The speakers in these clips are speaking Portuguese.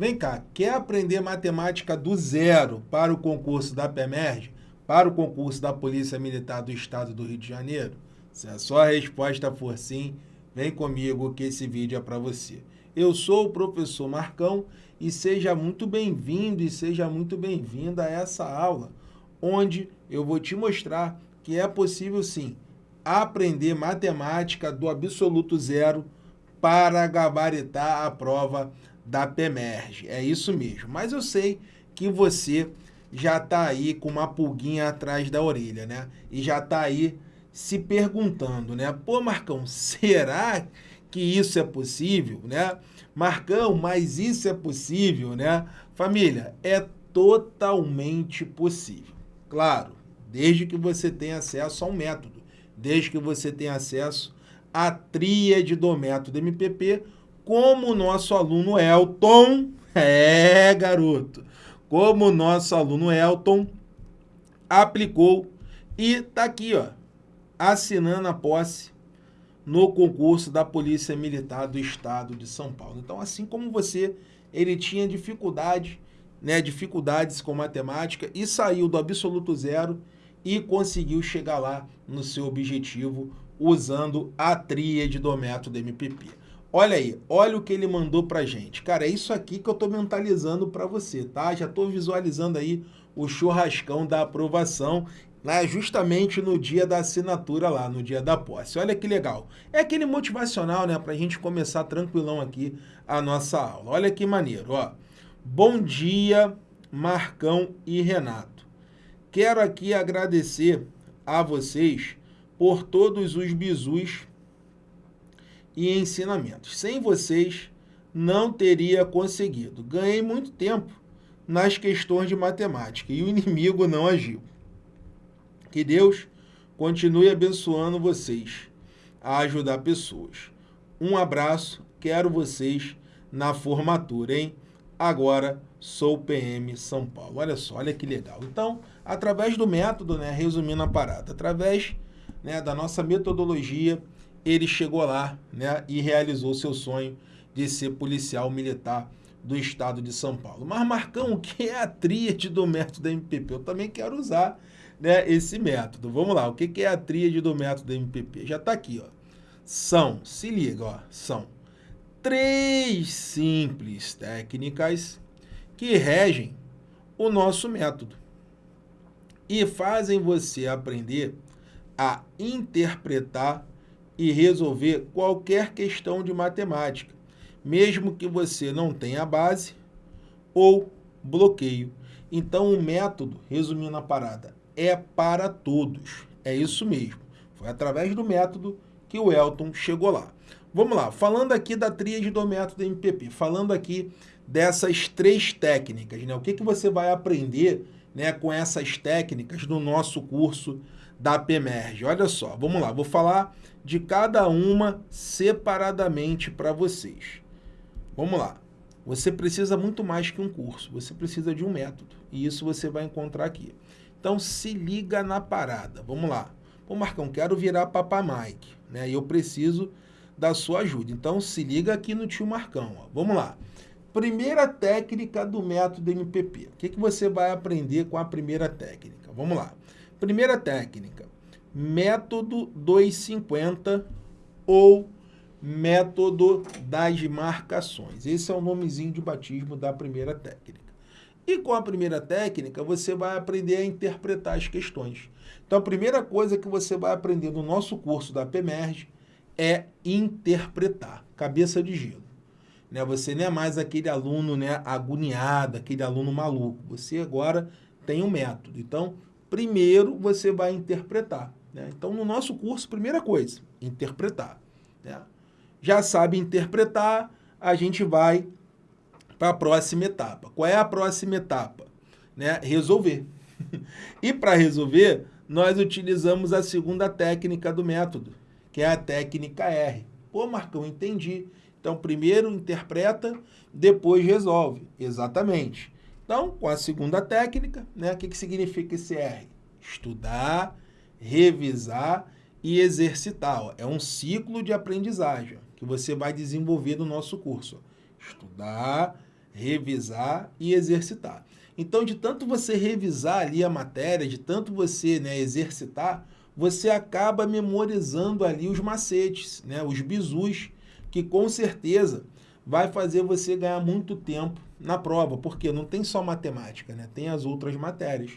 Vem cá, quer aprender matemática do zero para o concurso da PEMERG, para o concurso da Polícia Militar do Estado do Rio de Janeiro? Se a sua resposta for sim, vem comigo que esse vídeo é para você. Eu sou o professor Marcão e seja muito bem-vindo e seja muito bem-vinda a essa aula, onde eu vou te mostrar que é possível sim aprender matemática do absoluto zero para gabaritar a prova da PEMERG. É isso mesmo. Mas eu sei que você já está aí com uma pulguinha atrás da orelha, né? E já está aí se perguntando, né? Pô, Marcão, será que isso é possível, né? Marcão, mas isso é possível, né? Família, é totalmente possível. Claro, desde que você tenha acesso a um método, desde que você tenha acesso à tríade do método MPP, como o nosso aluno Elton, é garoto, como o nosso aluno Elton aplicou e tá aqui, ó, assinando a posse no concurso da Polícia Militar do Estado de São Paulo. Então, assim como você, ele tinha dificuldade, né, dificuldades com matemática e saiu do absoluto zero e conseguiu chegar lá no seu objetivo usando a tríade do método MPP. Olha aí, olha o que ele mandou pra gente. Cara, é isso aqui que eu tô mentalizando para você, tá? Já tô visualizando aí o churrascão da aprovação né, justamente no dia da assinatura lá, no dia da posse. Olha que legal. É aquele motivacional, né, para a gente começar tranquilão aqui a nossa aula. Olha que maneiro, ó. Bom dia, Marcão e Renato. Quero aqui agradecer a vocês por todos os bizus e ensinamentos. Sem vocês, não teria conseguido. Ganhei muito tempo nas questões de matemática e o inimigo não agiu. Que Deus continue abençoando vocês a ajudar pessoas. Um abraço, quero vocês na formatura, hein? Agora sou PM São Paulo. Olha só, olha que legal. Então, através do método, né, resumindo a parada, através né, da nossa metodologia, ele chegou lá né, e realizou seu sonho de ser policial militar do estado de São Paulo. Mas, Marcão, o que é a tríade do método MPP? Eu também quero usar né, esse método. Vamos lá, o que, que é a tríade do método MPP? Já está aqui, ó. São, se liga, ó, são três simples técnicas que regem o nosso método e fazem você aprender a interpretar e resolver qualquer questão de matemática, mesmo que você não tenha base ou bloqueio. Então, o método, resumindo a parada, é para todos. É isso mesmo. Foi através do método que o Elton chegou lá. Vamos lá, falando aqui da tríade do método MPP, falando aqui dessas três técnicas, né? O que, que você vai aprender né, com essas técnicas no nosso curso da PEMERG? Olha só, vamos lá, vou falar de cada uma separadamente para vocês. Vamos lá. Você precisa muito mais que um curso, você precisa de um método, e isso você vai encontrar aqui. Então se liga na parada. Vamos lá. Pô, Marcão, quero virar Papa Mike, né? E eu preciso da sua ajuda. Então se liga aqui no tio Marcão. Ó. Vamos lá. Primeira técnica do método MPP. O que, que você vai aprender com a primeira técnica? Vamos lá. Primeira técnica, método 250 ou método das marcações. Esse é o nomezinho de batismo da primeira técnica. E com a primeira técnica, você vai aprender a interpretar as questões. Então, a primeira coisa que você vai aprender no nosso curso da PEMERG é interpretar, cabeça de gelo. Né? Você não é mais aquele aluno né, agoniado, aquele aluno maluco. Você agora tem um método. Então, primeiro você vai interpretar. Né? Então, no nosso curso, primeira coisa, interpretar. Né? Já sabe interpretar, a gente vai para a próxima etapa. Qual é a próxima etapa? Né? Resolver. e para resolver, nós utilizamos a segunda técnica do método, que é a técnica R. Pô, Marcão, entendi. Então, primeiro interpreta, depois resolve. Exatamente. Então, com a segunda técnica, né, o que, que significa esse R? Estudar, revisar e exercitar. Ó. É um ciclo de aprendizagem que você vai desenvolver no nosso curso. Estudar, revisar e exercitar. Então, de tanto você revisar ali a matéria, de tanto você né, exercitar, você acaba memorizando ali os macetes, né, os bizus, que com certeza vai fazer você ganhar muito tempo na prova, porque não tem só matemática, né, tem as outras matérias.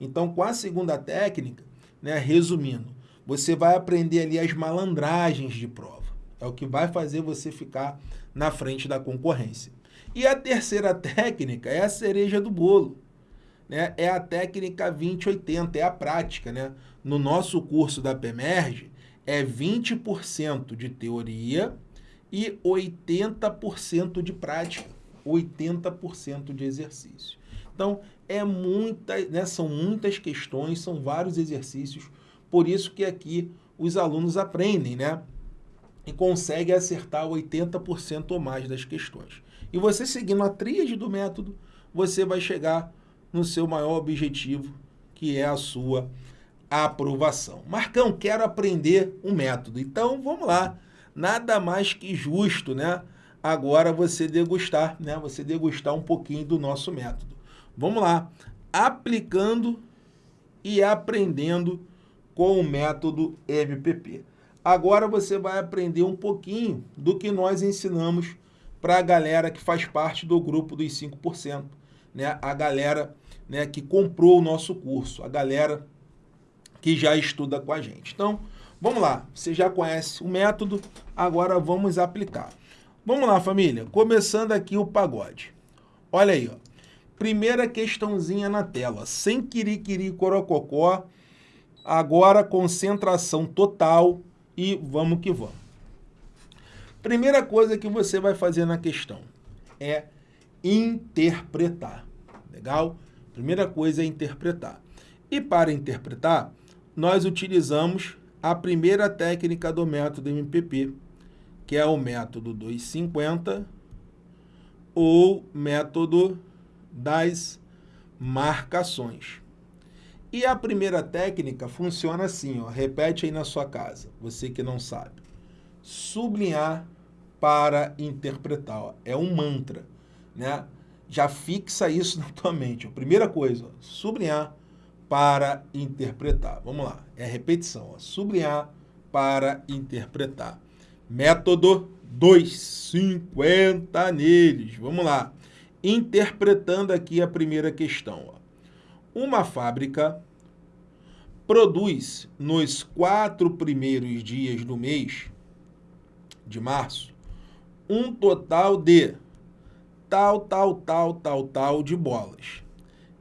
Então, com a segunda técnica, né, resumindo, você vai aprender ali as malandragens de prova. É o que vai fazer você ficar na frente da concorrência. E a terceira técnica é a cereja do bolo. Né? É a técnica 2080, é a prática. Né? No nosso curso da PEMERGE, é 20% de teoria e 80% de prática, 80% de exercício. Então, é muita, né, são muitas questões, são vários exercícios, por isso que aqui os alunos aprendem, né? E conseguem acertar 80% ou mais das questões. E você seguindo a tríade do método, você vai chegar no seu maior objetivo, que é a sua aprovação. Marcão, quero aprender um método. Então, vamos lá. Nada mais que justo, né? Agora você degustar, né? Você degustar um pouquinho do nosso método. Vamos lá. Aplicando e aprendendo com o método MPP. Agora você vai aprender um pouquinho do que nós ensinamos para a galera que faz parte do grupo dos 5%, né? a galera né, que comprou o nosso curso, a galera que já estuda com a gente. Então, vamos lá, você já conhece o método, agora vamos aplicar. Vamos lá, família, começando aqui o pagode. Olha aí, ó. primeira questãozinha na tela, sem quiriquiri corococó, agora concentração total e vamos que vamos. Primeira coisa que você vai fazer na questão é interpretar. Legal? Primeira coisa é interpretar. E para interpretar, nós utilizamos a primeira técnica do método MPP, que é o método 250 ou método das marcações. E a primeira técnica funciona assim, ó, repete aí na sua casa, você que não sabe sublinhar para interpretar. Ó. É um mantra, né? Já fixa isso na tua mente. Ó. Primeira coisa, ó, sublinhar para interpretar. Vamos lá, é repetição. Ó. Sublinhar para interpretar. Método 250 neles. Vamos lá. Interpretando aqui a primeira questão. Ó. Uma fábrica produz nos quatro primeiros dias do mês de março, um total de tal, tal, tal, tal, tal de bolas.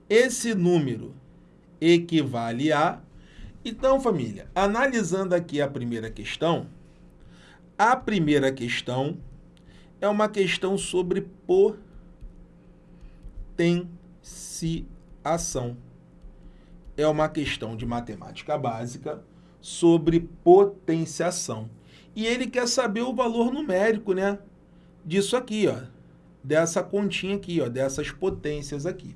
Esse número equivale a... Então, família, analisando aqui a primeira questão, a primeira questão é uma questão sobre potenciação. É uma questão de matemática básica sobre potenciação. E ele quer saber o valor numérico, né? Disso aqui, ó. Dessa continha aqui, ó. Dessas potências aqui.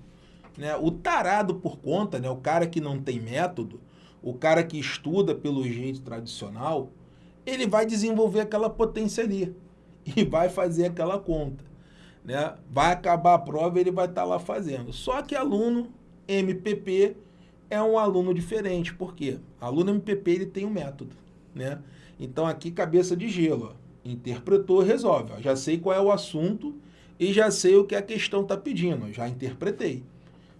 Né? O tarado por conta, né? O cara que não tem método, o cara que estuda pelo jeito tradicional, ele vai desenvolver aquela potência ali. E vai fazer aquela conta. Né? Vai acabar a prova e ele vai estar tá lá fazendo. Só que aluno MPP é um aluno diferente. Por quê? Aluno MPP ele tem um método. Né? Então aqui cabeça de gelo, ó. interpretou, resolve. Ó. Já sei qual é o assunto e já sei o que a questão está pedindo, já interpretei.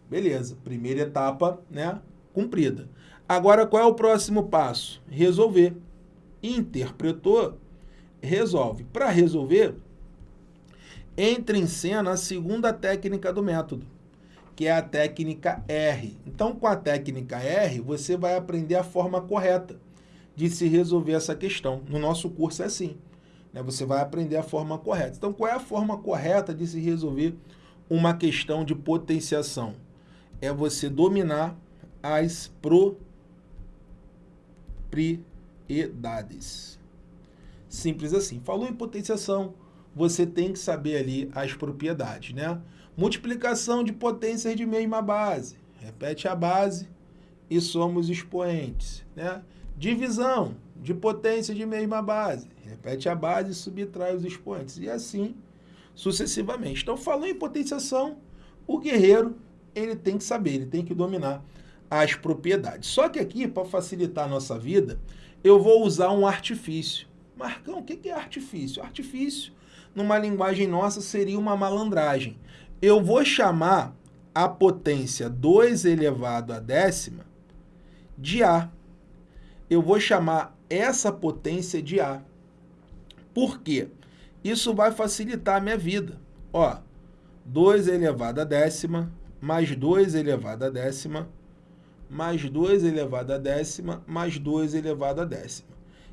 Beleza, primeira etapa né, cumprida. Agora qual é o próximo passo? Resolver. Interpretou, resolve. Para resolver, entra em cena a segunda técnica do método, que é a técnica R. Então, com a técnica R, você vai aprender a forma correta de se resolver essa questão. No nosso curso é assim. Né? Você vai aprender a forma correta. Então, qual é a forma correta de se resolver uma questão de potenciação? É você dominar as propriedades. Simples assim. Falou em potenciação, você tem que saber ali as propriedades, né? Multiplicação de potências de mesma base. Repete a base e somos expoentes, né? Divisão de potência de mesma base. Repete a base e subtrai os expoentes. E assim sucessivamente. Então, falou em potenciação, o guerreiro ele tem que saber, ele tem que dominar as propriedades. Só que aqui, para facilitar a nossa vida, eu vou usar um artifício. Marcão, o que é artifício? Artifício, numa linguagem nossa, seria uma malandragem. Eu vou chamar a potência 2 elevado a décima de A. Eu vou chamar essa potência de A. Por quê? Isso vai facilitar a minha vida. Ó, 2 elevado a décima, mais 2 elevado a décima, mais 2 elevado a décima, mais 2 elevado a décima.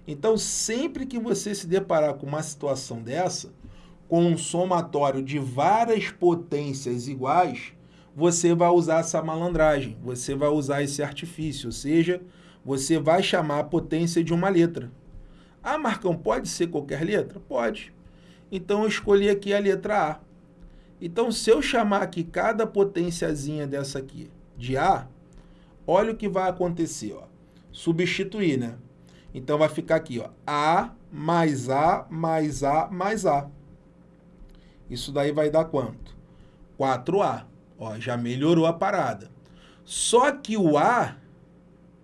Então, sempre que você se deparar com uma situação dessa, com um somatório de várias potências iguais, você vai usar essa malandragem, você vai usar esse artifício, ou seja, você vai chamar a potência de uma letra. Ah, Marcão, pode ser qualquer letra? Pode. Então, eu escolhi aqui a letra A. Então, se eu chamar aqui cada potênciazinha dessa aqui de A, olha o que vai acontecer. Ó. Substituir, né? Então, vai ficar aqui, ó, A mais A mais A mais A. Isso daí vai dar quanto? 4A. Ó, já melhorou a parada. Só que o A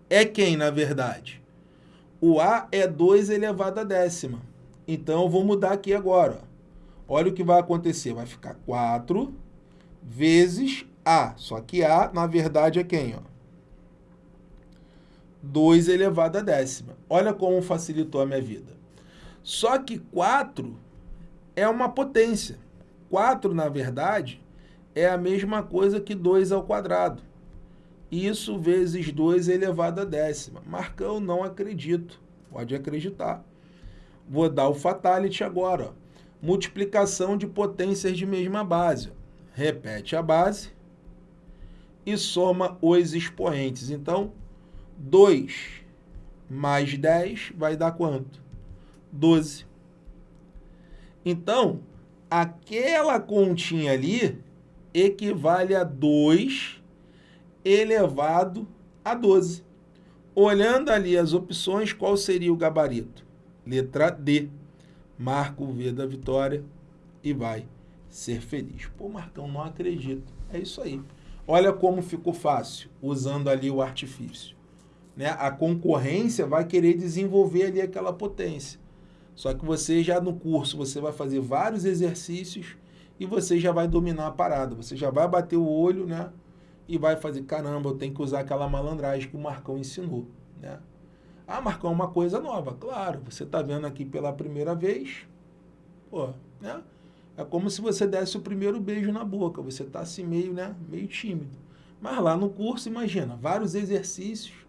é quem, na verdade? O A é 2 elevado a décima. Então, eu vou mudar aqui agora. Ó. Olha o que vai acontecer. Vai ficar 4 vezes A. Só que A, na verdade, é quem? Ó? 2 elevado a décima. Olha como facilitou a minha vida. Só que 4 é uma potência. 4, na verdade, é a mesma coisa que 2 ao quadrado. Isso vezes 2 elevado a décima. Marcão, não acredito. Pode acreditar. Vou dar o fatality agora. Multiplicação de potências de mesma base. Repete a base e soma os expoentes. Então, 2 mais 10 vai dar quanto? 12. Então, aquela continha ali equivale a 2 elevado a 12. Olhando ali as opções, qual seria o gabarito? Letra D. Marca o V da vitória e vai ser feliz. Pô, Marcão, não acredito. É isso aí. Olha como ficou fácil, usando ali o artifício. Né? A concorrência vai querer desenvolver ali aquela potência. Só que você já no curso, você vai fazer vários exercícios e você já vai dominar a parada. Você já vai bater o olho, né? E vai fazer, caramba, eu tenho que usar aquela malandragem que o Marcão ensinou, né? Ah, Marcão, uma coisa nova. Claro, você está vendo aqui pela primeira vez, pô, né? É como se você desse o primeiro beijo na boca. Você está assim meio, né? Meio tímido. Mas lá no curso, imagina, vários exercícios,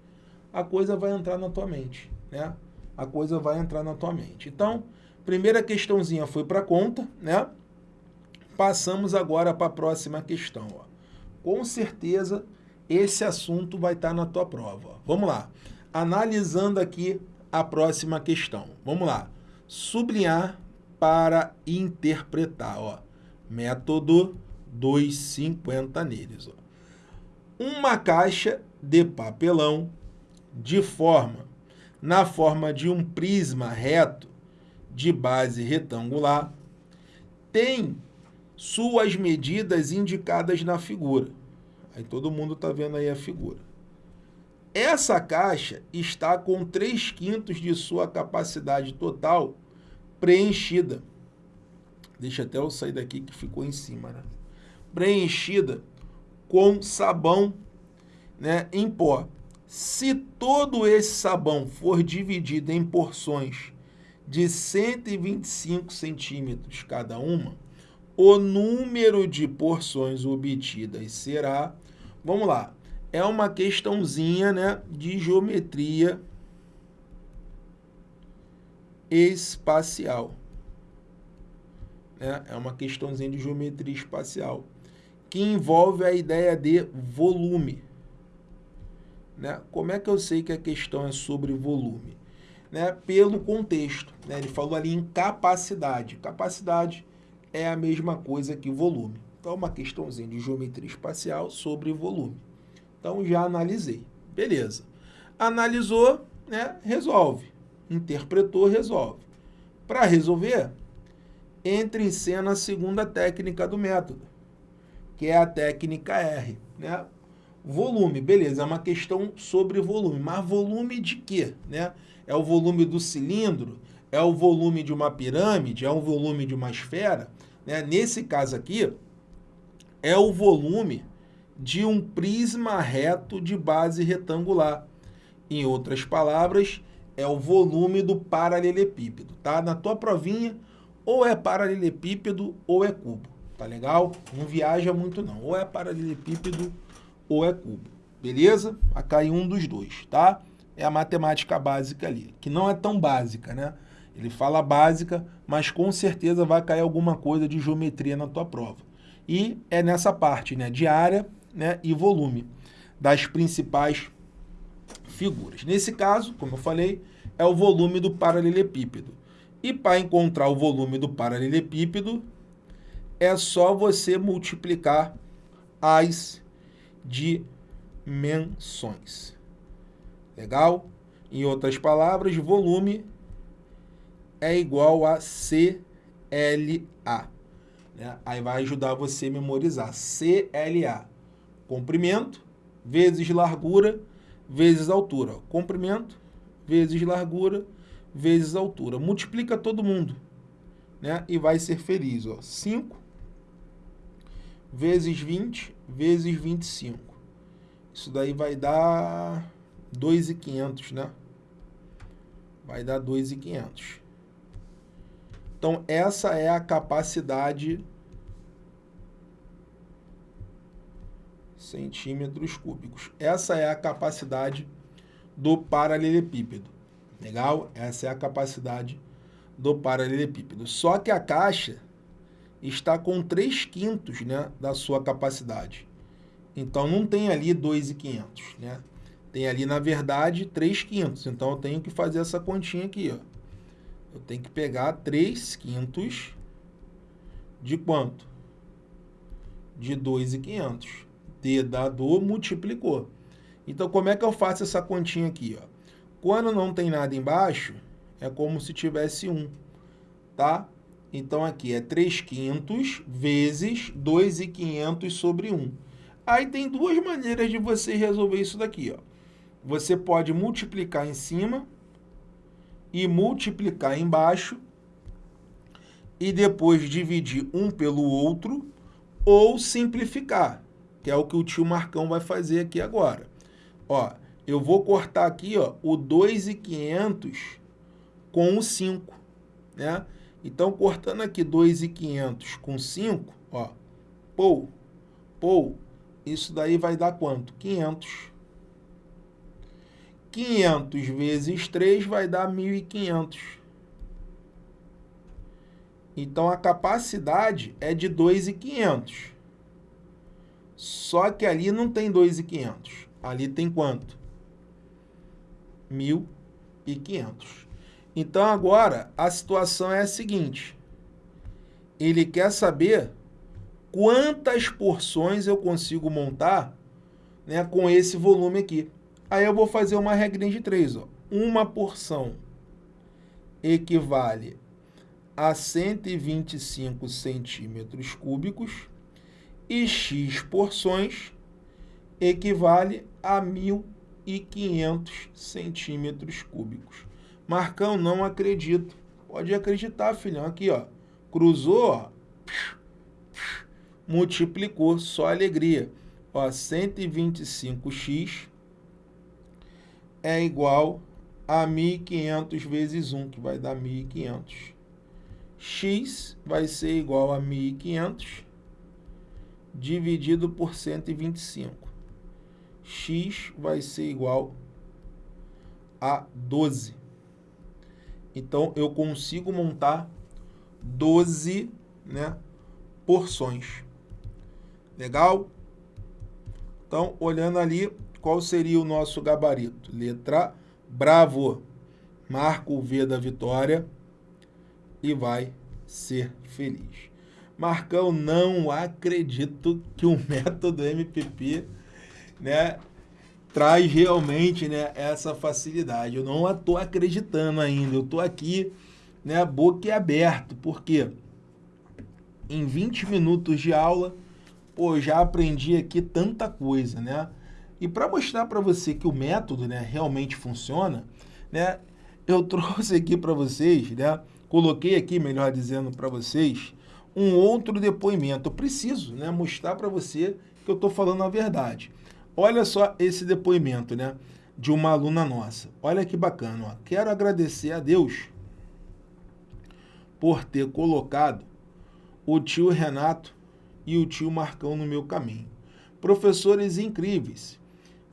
a coisa vai entrar na tua mente, né? A coisa vai entrar na tua mente. Então, primeira questãozinha foi para conta, né? Passamos agora para a próxima questão. Ó. Com certeza, esse assunto vai estar tá na tua prova. Ó. Vamos lá. Analisando aqui a próxima questão. Vamos lá. Sublinhar para interpretar. Ó. Método 250 neles. Ó. Uma caixa de papelão de forma, na forma de um prisma reto de base retangular, tem suas medidas indicadas na figura. Aí todo mundo está vendo aí a figura. Essa caixa está com 3 quintos de sua capacidade total preenchida. Deixa até eu sair daqui que ficou em cima, né? Preenchida com sabão né, em pó. Se todo esse sabão for dividido em porções de 125 centímetros cada uma, o número de porções obtidas será, vamos lá, é uma questãozinha né, de geometria espacial. Né? É uma questãozinha de geometria espacial, que envolve a ideia de volume. Né? Como é que eu sei que a questão é sobre volume? Né? Pelo contexto. Né? Ele falou ali em capacidade. Capacidade é a mesma coisa que volume. Então, uma questãozinha de geometria espacial sobre volume. Então, já analisei. Beleza. Analisou, né? resolve. Interpretou, resolve. Para resolver, entra em cena a segunda técnica do método, que é a técnica R. Né? Volume, beleza, é uma questão sobre volume, mas volume de quê? Né? É o volume do cilindro? É o volume de uma pirâmide? É o volume de uma esfera? Né? Nesse caso aqui, é o volume de um prisma reto de base retangular. Em outras palavras, é o volume do paralelepípedo, tá? Na tua provinha, ou é paralelepípedo ou é cubo, tá legal? Não viaja muito não, ou é paralelepípedo ou é cubo, beleza? Vai cair um dos dois, tá? É a matemática básica ali, que não é tão básica, né? Ele fala básica, mas com certeza vai cair alguma coisa de geometria na tua prova. E é nessa parte, né, de área né, e volume das principais figuras. Nesse caso, como eu falei, é o volume do paralelepípedo. E para encontrar o volume do paralelepípedo, é só você multiplicar as dimensões. Legal? Em outras palavras, volume é igual a CLA. Né? Aí vai ajudar você a memorizar. CLA, comprimento vezes largura vezes altura. Comprimento vezes largura vezes altura. Multiplica todo mundo, né? E vai ser feliz, ó. 5 vezes 20 vezes 25. Isso daí vai dar 2.500, né? Vai dar 2.500. Então, essa é a capacidade centímetros cúbicos. Essa é a capacidade do paralelepípedo. Legal? Essa é a capacidade do paralelepípedo. Só que a caixa está com 3 quintos né, da sua capacidade. Então, não tem ali 2,500, né? Tem ali, na verdade, 3 quintos. Então, eu tenho que fazer essa continha aqui, ó. Eu tenho que pegar 3 quintos de quanto? De 2,500. D dado multiplicou. Então, como é que eu faço essa continha aqui? Ó? Quando não tem nada embaixo, é como se tivesse 1, tá? Então, aqui é 3 quintos vezes 2,500 sobre 1. Aí tem duas maneiras de você resolver isso daqui, ó. Você pode multiplicar em cima e multiplicar embaixo e depois dividir um pelo outro ou simplificar, que é o que o tio Marcão vai fazer aqui agora. Ó, eu vou cortar aqui ó, o 2,500 com o 5, né? Então, cortando aqui 2,500 com 5, ó, pou, pou, isso daí vai dar quanto? 500. 500 vezes 3 vai dar 1.500. Então, a capacidade é de 2.500. Só que ali não tem 2.500. Ali tem quanto? 1.500. Então, agora, a situação é a seguinte. Ele quer saber quantas porções eu consigo montar né, com esse volume aqui. Aí eu vou fazer uma regrinha de três. Ó. Uma porção equivale a 125 centímetros cúbicos e x porções equivale a 1.500 centímetros cúbicos. Marcão, não acredito. Pode acreditar, filhão. Aqui, ó. Cruzou, ó. Multiplicou, só alegria. Ó, 125x é igual a 1.500 vezes 1, que vai dar 1.500. x vai ser igual a 1.500 dividido por 125. x vai ser igual a 12. Então, eu consigo montar 12 né, porções. Legal? Então, olhando ali, qual seria o nosso gabarito? Letra bravo. Marca o V da vitória e vai ser feliz. Marcão, não acredito que o método MPP né, traz realmente né, essa facilidade. Eu não estou acreditando ainda. Eu estou aqui né, boca aberto. Por quê? em 20 minutos de aula, pô, já aprendi aqui tanta coisa, né? E para mostrar para você que o método né, realmente funciona, né, eu trouxe aqui para vocês, né, coloquei aqui, melhor dizendo, para vocês, um outro depoimento. Eu preciso né, mostrar para você que eu estou falando a verdade. Olha só esse depoimento né, de uma aluna nossa. Olha que bacana. Ó. Quero agradecer a Deus por ter colocado o tio Renato e o tio Marcão no meu caminho. Professores incríveis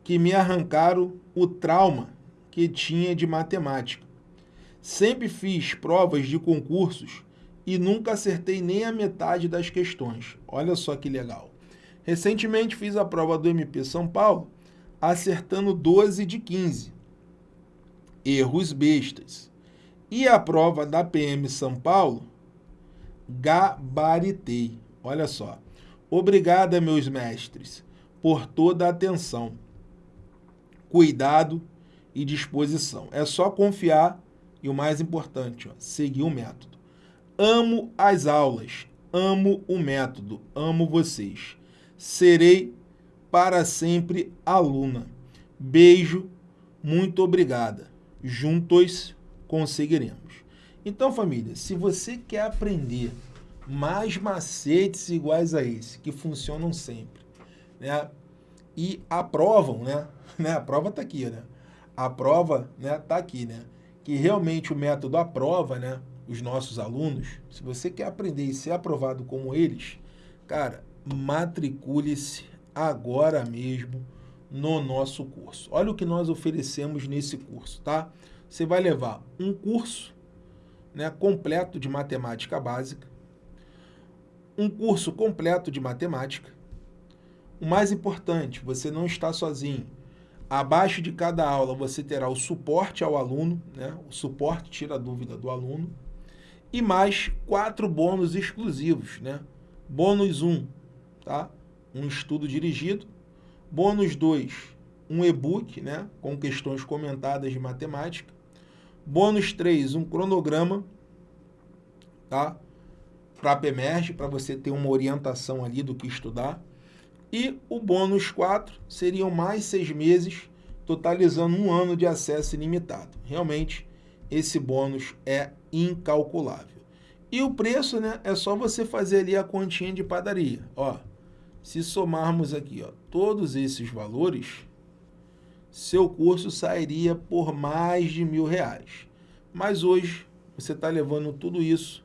que me arrancaram o trauma que tinha de matemática. Sempre fiz provas de concursos e nunca acertei nem a metade das questões. Olha só que legal. Recentemente fiz a prova do MP São Paulo, acertando 12 de 15. Erros bestas. E a prova da PM São Paulo, gabaritei. Olha só. Obrigada, meus mestres, por toda a atenção, cuidado e disposição. É só confiar e o mais importante, ó, seguir o método. Amo as aulas, amo o método, amo vocês. Serei para sempre aluna. Beijo, muito obrigada. Juntos conseguiremos. Então, família, se você quer aprender mais macetes iguais a esse, que funcionam sempre, né? E aprovam, né? né? A prova está aqui, né? A prova né, tá aqui, né? Que realmente o método aprova, né? os nossos alunos, se você quer aprender e ser aprovado como eles, cara, matricule-se agora mesmo no nosso curso. Olha o que nós oferecemos nesse curso, tá? Você vai levar um curso né, completo de matemática básica, um curso completo de matemática. O mais importante, você não está sozinho. Abaixo de cada aula você terá o suporte ao aluno, né? o suporte tira a dúvida do aluno, e mais quatro bônus exclusivos, né? Bônus 1, tá? Um estudo dirigido. Bônus 2, um e-book, né? Com questões comentadas de matemática. Bônus 3, um cronograma, tá? Para a PEMERGE, para você ter uma orientação ali do que estudar. E o bônus 4 seriam mais seis meses, totalizando um ano de acesso ilimitado. Realmente, esse bônus é incalculável. E o preço, né, é só você fazer ali a continha de padaria. Ó, se somarmos aqui, ó, todos esses valores, seu curso sairia por mais de mil reais. Mas hoje você está levando tudo isso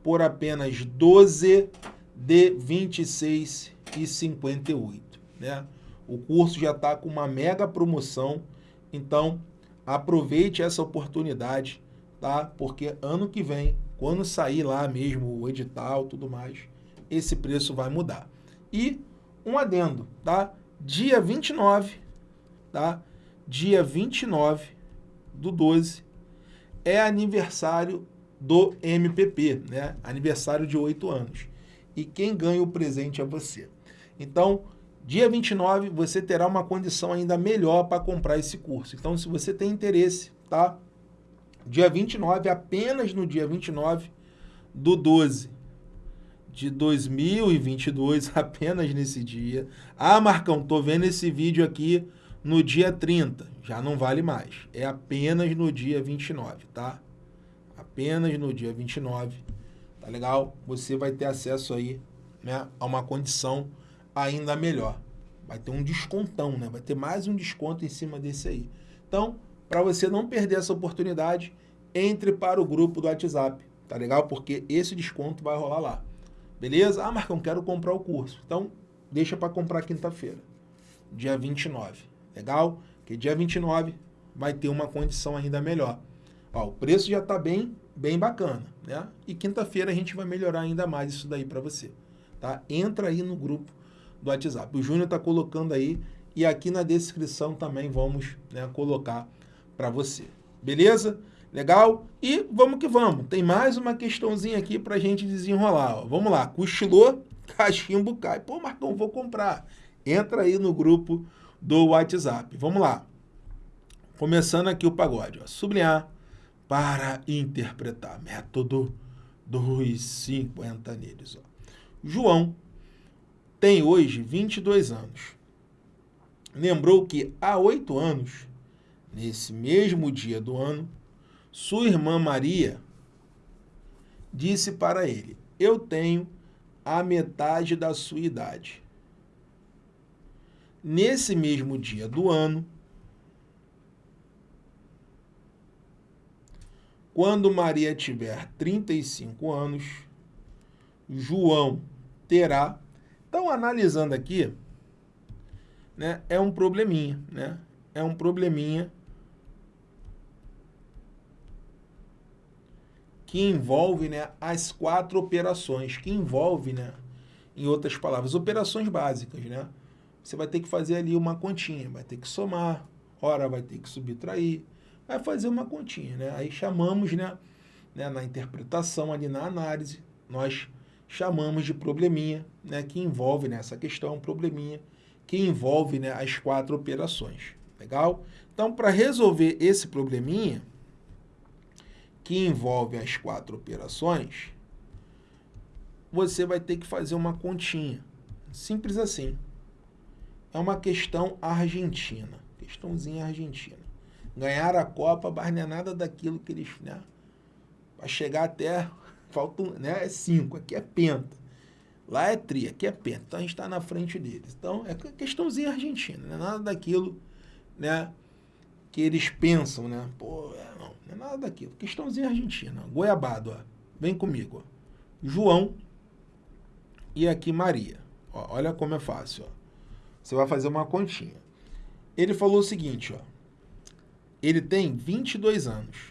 por apenas 12 de 26 e 58, né? O curso já está com uma mega promoção, então aproveite essa oportunidade tá? Porque ano que vem, quando sair lá mesmo o edital tudo mais, esse preço vai mudar. E um adendo, tá? Dia 29, tá? Dia 29 do 12 é aniversário do MPP, né? Aniversário de 8 anos. E quem ganha o presente é você. Então, dia 29 você terá uma condição ainda melhor para comprar esse curso. Então, se você tem interesse, tá? Dia 29, apenas no dia 29 do 12 de 2022, apenas nesse dia. Ah, Marcão, tô vendo esse vídeo aqui no dia 30. Já não vale mais. É apenas no dia 29, tá? Apenas no dia 29. Tá legal? Você vai ter acesso aí né, a uma condição ainda melhor. Vai ter um descontão, né? Vai ter mais um desconto em cima desse aí. Então, para você não perder essa oportunidade, entre para o grupo do WhatsApp, tá legal? Porque esse desconto vai rolar lá. Beleza? Ah, Marcão, quero comprar o curso. Então, deixa para comprar quinta-feira, dia 29. Legal? Porque dia 29 vai ter uma condição ainda melhor. Ó, o preço já está bem, bem bacana, né? E quinta-feira a gente vai melhorar ainda mais isso daí para você, tá? Entra aí no grupo do WhatsApp. O Júnior está colocando aí e aqui na descrição também vamos né, colocar para você. Beleza? Legal? E vamos que vamos. Tem mais uma questãozinha aqui para a gente desenrolar. Ó. Vamos lá. Cochilou, cachimbo cai. Pô, Marcão, vou comprar. Entra aí no grupo do WhatsApp. Vamos lá. Começando aqui o pagode. Ó. Sublinhar para interpretar. Método 250 neles. Ó. João tem hoje 22 anos. Lembrou que há oito anos, nesse mesmo dia do ano, sua irmã Maria disse para ele, eu tenho a metade da sua idade. Nesse mesmo dia do ano, quando Maria tiver 35 anos, João terá. Então, analisando aqui, né, é um probleminha, né? É um probleminha que envolve né, as quatro operações, que envolve, né, em outras palavras, operações básicas, né? Você vai ter que fazer ali uma continha, vai ter que somar, hora vai ter que subtrair, vai fazer uma continha, né? Aí chamamos, né, né na interpretação ali na análise, nós chamamos de probleminha, né, que envolve né, questão, um probleminha que envolve né, as quatro operações. Legal? Então, para resolver esse probleminha, que envolve as quatro operações, você vai ter que fazer uma continha. Simples assim. É uma questão argentina. Questãozinha argentina. Ganhar a Copa, mas não é nada daquilo que eles... Né, para chegar até faltam, né, é cinco, aqui é penta. Lá é tri, aqui é penta. Então a gente está na frente deles. Então é questãozinha argentina, não é nada daquilo né, que eles pensam, né? Pô, é, não, não é nada daquilo. Questãozinha argentina. Goiabado, ó. Vem comigo, ó. João e aqui Maria. Ó, olha como é fácil, ó. Você vai fazer uma continha. Ele falou o seguinte, ó. Ele tem 22 anos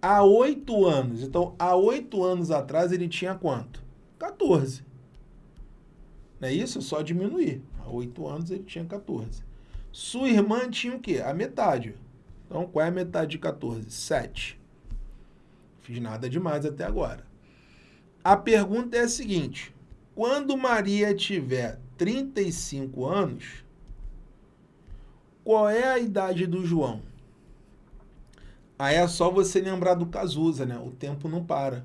há oito anos. Então, há oito anos atrás, ele tinha quanto? 14. Não é isso? Só diminuir. Há oito anos, ele tinha 14. Sua irmã tinha o quê? A metade. Então, qual é a metade de 14? 7. Fiz nada demais até agora. A pergunta é a seguinte. Quando Maria tiver 35 anos, qual é a idade do João? Aí é só você lembrar do Cazuza, né? O tempo não para.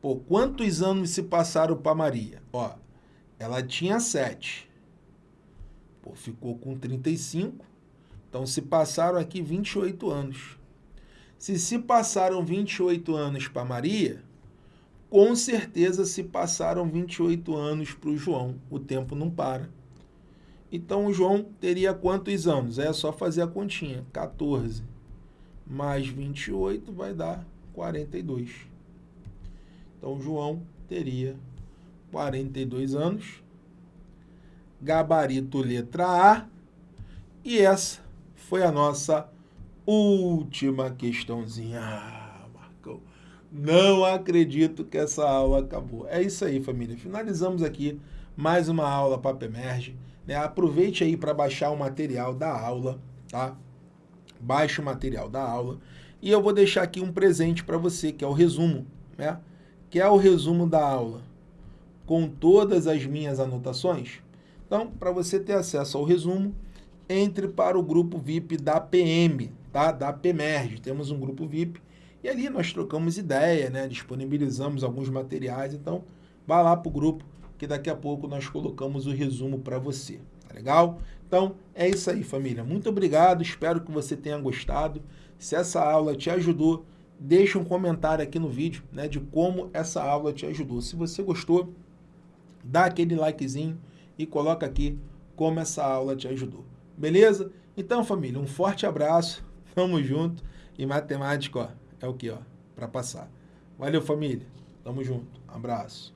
Pô, quantos anos se passaram para Maria? Ó, ela tinha 7. Pô, ficou com 35. Então, se passaram aqui 28 anos. Se se passaram 28 anos para Maria, com certeza se passaram 28 anos para o João. O tempo não para. Então, o João teria quantos anos? É só fazer a continha. 14 mais 28 vai dar 42. Então, João teria 42 anos. Gabarito letra A. E essa foi a nossa última questãozinha. Ah, Marcão, não acredito que essa aula acabou. É isso aí, família. Finalizamos aqui mais uma aula Papo Emerge. Né? Aproveite aí para baixar o material da aula, tá? baixe o material da aula e eu vou deixar aqui um presente para você, que é o resumo, né? que é o resumo da aula, com todas as minhas anotações. Então, para você ter acesso ao resumo, entre para o grupo VIP da PM, tá? da PEMERG. Temos um grupo VIP e ali nós trocamos ideia, né? disponibilizamos alguns materiais. Então, vá lá para o grupo que daqui a pouco nós colocamos o resumo para você. Tá legal? Então, é isso aí, família. Muito obrigado, espero que você tenha gostado. Se essa aula te ajudou, deixa um comentário aqui no vídeo né, de como essa aula te ajudou. Se você gostou, dá aquele likezinho e coloca aqui como essa aula te ajudou. Beleza? Então, família, um forte abraço, tamo junto. E matemática, ó, é o que, ó, para passar. Valeu, família. Tamo junto. Abraço.